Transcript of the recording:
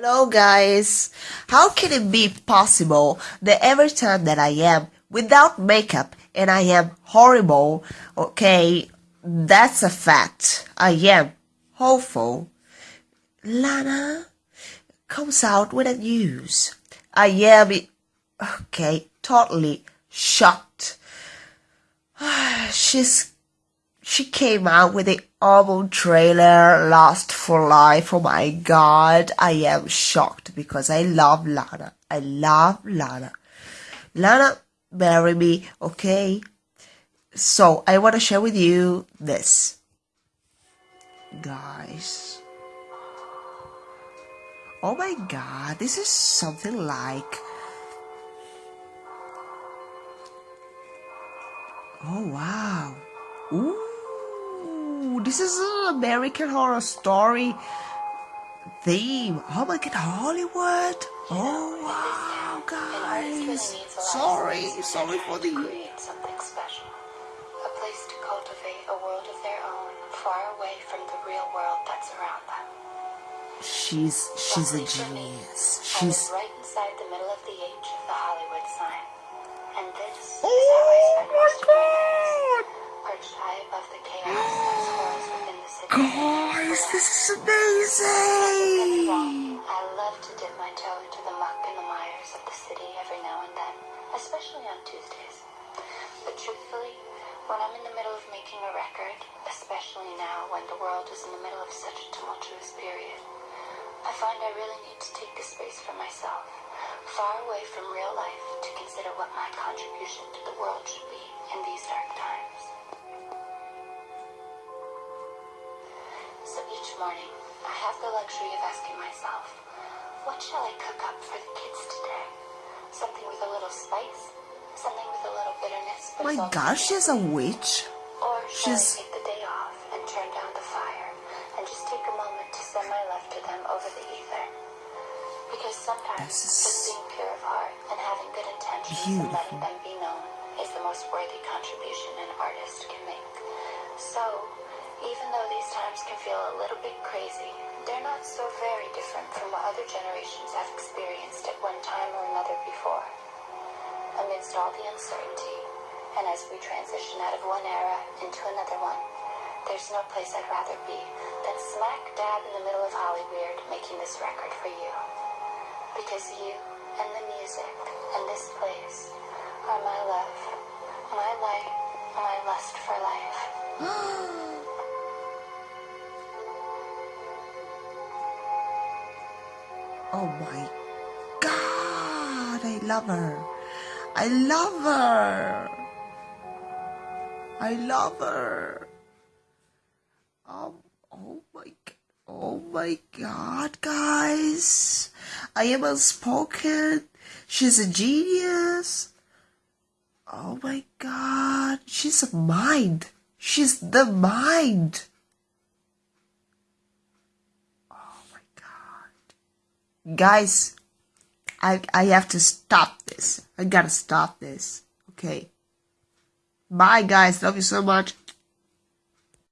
Hello guys! How can it be possible that every time that I am without makeup and I am horrible, okay, that's a fact. I am hopeful. Lana comes out with a news. I am, okay, totally shocked. She's she came out with the album trailer Lust for Life. Oh my god, I am shocked because I love Lana. I love Lana. Lana, marry me, okay? So, I want to share with you this. Guys. Oh my god, this is something like. Oh wow. Ooh this is an American Horror Story theme. Oh my god, Hollywood! Oh wow, guys! Sorry, sorry for the. something special. A place to cultivate a world of their own, far away from the real world that's around them. She's she's a genius. She's right inside the middle of the H of the Hollywood sign. And this oh, is how I spend my nights, Guys, this is amazing! I love to dip my toe into the muck and the mires of the city every now and then, especially on Tuesdays. But truthfully, when I'm in the middle of making a record, especially now when the world is in the middle of such a tumultuous period, I find I really need to take the space for myself, far away from real life, to consider what my contribution to the world should be in these dark times. Each morning, I have the luxury of asking myself, what shall I cook up for the kids today? Something with a little spice? Something with a little bitterness? My gosh, she's a witch. Or shall she's... I take the day off and turn down the fire and just take a moment to send my love to them over the ether? Because sometimes is... just being pure of heart and having good intentions Beautiful. and letting them be known is the most worthy contribution an artist can make. So, even though these times can feel a little bit crazy, they're not so very different from what other generations have experienced at one time or another before. Amidst all the uncertainty, and as we transition out of one era into another one, there's no place I'd rather be than smack dab in the middle of Hollywood making this record for you. Because you and the music and this place are my love, my light, my lust for life. Oh my god, I love her. I love her. I love her. Um, oh my Oh my god, guys. I am unspoken. She's a genius. Oh my god. She's a mind. She's the mind. Guys, I, I have to stop this. I gotta stop this. Okay. Bye, guys. Love you so much.